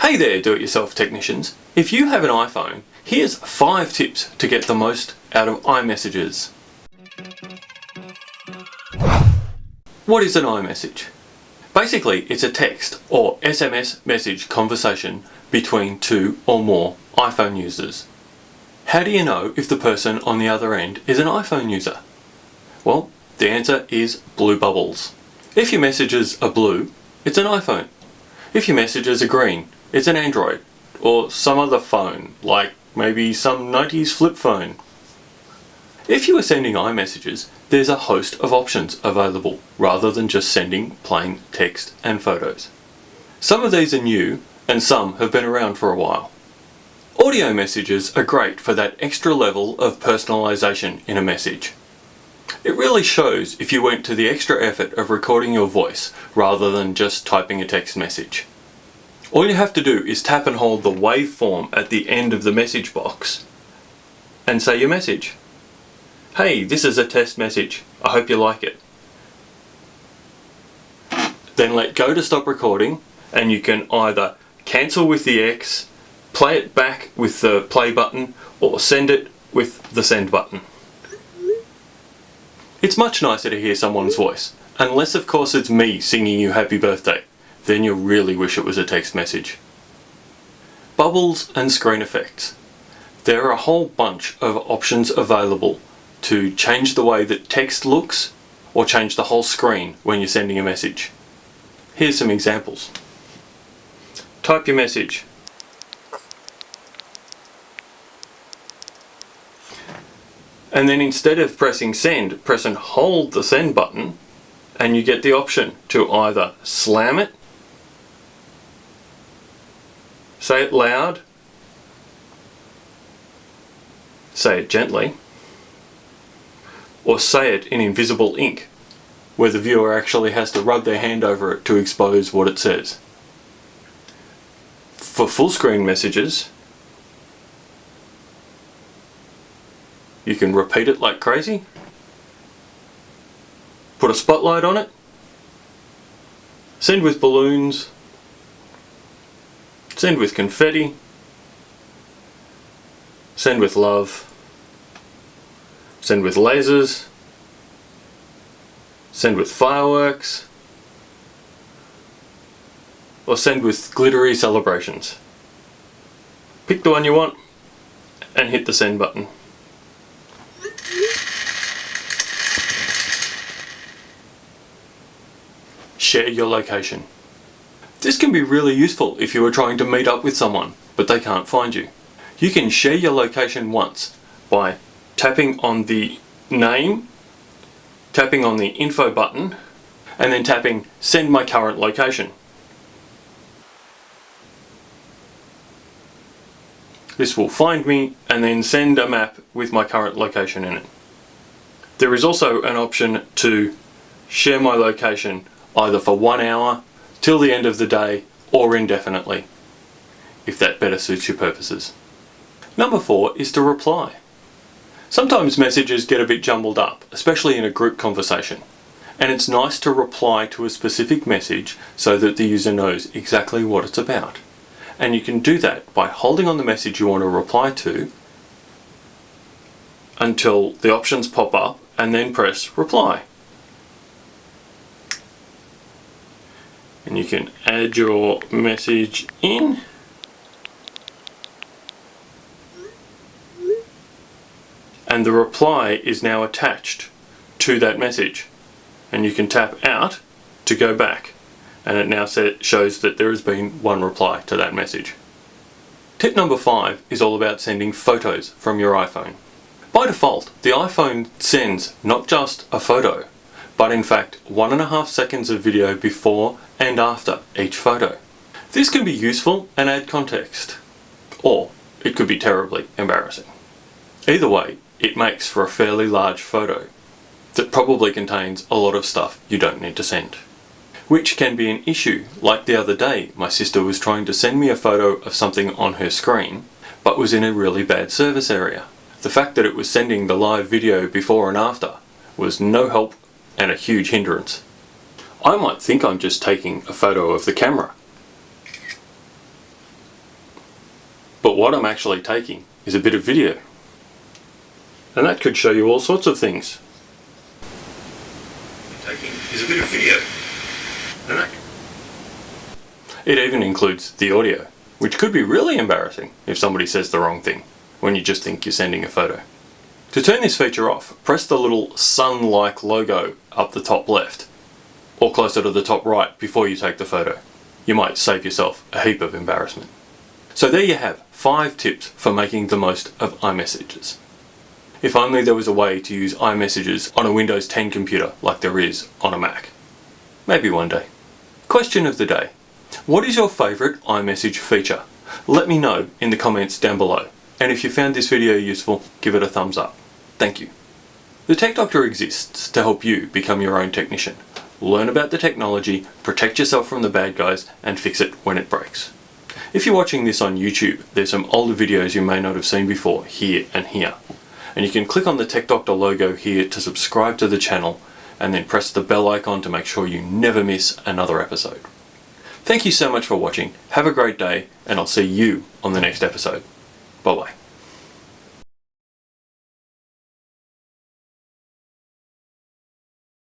Hey there do-it-yourself technicians. If you have an iPhone, here's 5 tips to get the most out of iMessages. What is an iMessage? Basically, it's a text or SMS message conversation between two or more iPhone users. How do you know if the person on the other end is an iPhone user? Well, the answer is blue bubbles. If your messages are blue, it's an iPhone. If your messages are green, it's an Android or some other phone, like maybe some 90s flip phone. If you are sending iMessages, there's a host of options available rather than just sending plain text and photos. Some of these are new and some have been around for a while. Audio messages are great for that extra level of personalisation in a message. It really shows if you went to the extra effort of recording your voice rather than just typing a text message. All you have to do is tap and hold the waveform at the end of the message box and say your message. Hey, this is a test message. I hope you like it. Then let go to stop recording and you can either cancel with the X, play it back with the play button or send it with the send button. It's much nicer to hear someone's voice, unless of course it's me singing you happy birthday then you'll really wish it was a text message. Bubbles and screen effects. There are a whole bunch of options available to change the way that text looks or change the whole screen when you're sending a message. Here's some examples. Type your message. And then instead of pressing send, press and hold the send button and you get the option to either slam it Say it loud. Say it gently. Or say it in invisible ink, where the viewer actually has to rub their hand over it to expose what it says. For full screen messages, you can repeat it like crazy, put a spotlight on it, send with balloons, Send with confetti. Send with love. Send with lasers. Send with fireworks. Or send with glittery celebrations. Pick the one you want and hit the send button. Share your location. This can be really useful if you are trying to meet up with someone, but they can't find you. You can share your location once by tapping on the name, tapping on the info button, and then tapping send my current location. This will find me and then send a map with my current location in it. There is also an option to share my location either for one hour till the end of the day or indefinitely, if that better suits your purposes. Number four is to reply. Sometimes messages get a bit jumbled up, especially in a group conversation. And it's nice to reply to a specific message so that the user knows exactly what it's about. And you can do that by holding on the message you want to reply to until the options pop up and then press reply. And you can add your message in and the reply is now attached to that message and you can tap out to go back and it now shows that there has been one reply to that message. Tip number five is all about sending photos from your iPhone. By default, the iPhone sends not just a photo, but in fact one and a half seconds of video before and after each photo. This can be useful and add context, or it could be terribly embarrassing. Either way, it makes for a fairly large photo that probably contains a lot of stuff you don't need to send. Which can be an issue, like the other day my sister was trying to send me a photo of something on her screen, but was in a really bad service area. The fact that it was sending the live video before and after was no help and a huge hindrance. I might think I'm just taking a photo of the camera. But what I'm actually taking is a bit of video. And that could show you all sorts of things. Taking is a bit of video. It even includes the audio, which could be really embarrassing if somebody says the wrong thing when you just think you're sending a photo. To turn this feature off, press the little sun-like logo up the top left, or closer to the top right before you take the photo. You might save yourself a heap of embarrassment. So there you have, 5 tips for making the most of iMessages. If only there was a way to use iMessages on a Windows 10 computer like there is on a Mac. Maybe one day. Question of the day. What is your favourite iMessage feature? Let me know in the comments down below. And if you found this video useful, give it a thumbs up. Thank you. The Tech Doctor exists to help you become your own technician. Learn about the technology, protect yourself from the bad guys, and fix it when it breaks. If you're watching this on YouTube, there's some older videos you may not have seen before, here and here. And you can click on the Tech Doctor logo here to subscribe to the channel and then press the bell icon to make sure you never miss another episode. Thank you so much for watching, have a great day, and I'll see you on the next episode. Bye bye.